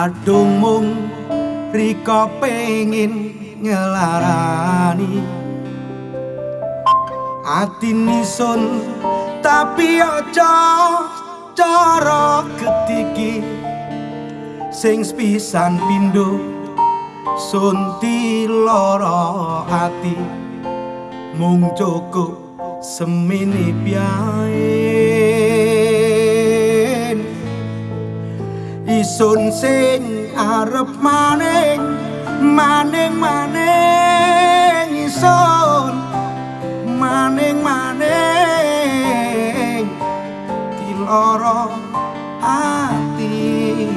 kadung mung rika pengin ngelarani ati nisun tapi aja cara ketiki sing spisan pindho sunti lara ati. Mung cukup semini piye sing arep maning maning maning isun maning maning diloro ati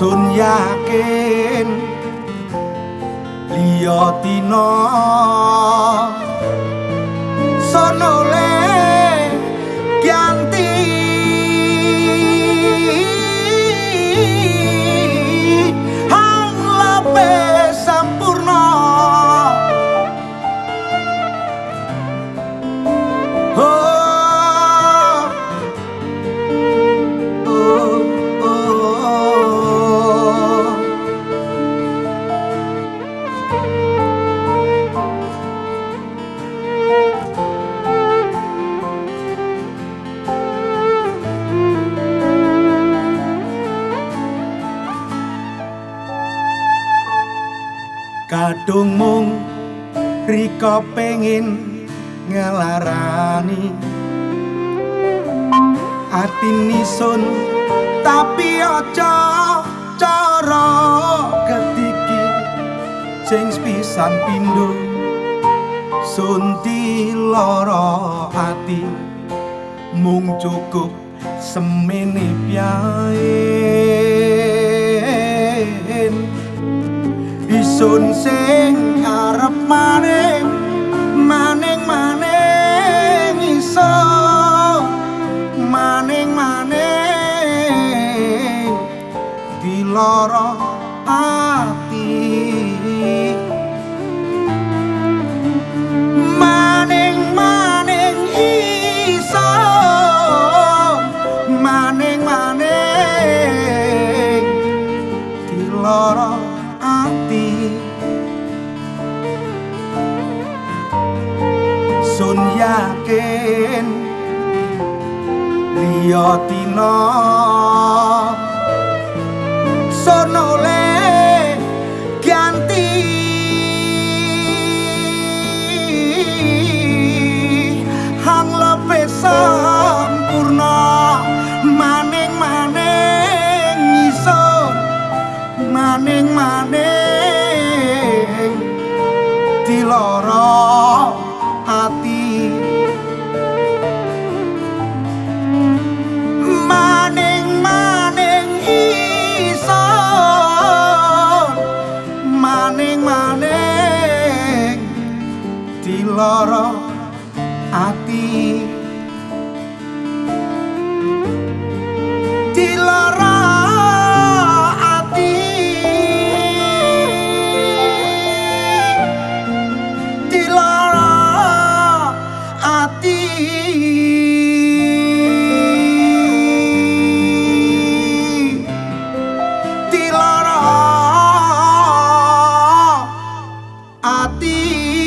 sun yakin liya tina. Sonole kadung mung rika pengin ngelarani. Ati nisun tapi aja cara ketiki. Sing pisan pindho sunti lara ati. Mung cukup semene piye isun sing arep maning maning maning iso maning maning diloro sun yakin liya tina. Sonole ganti. Hang lepe sampurna maning maning isun maning maning diloro api dilara ati dilara ati dilara ati, dilara ati.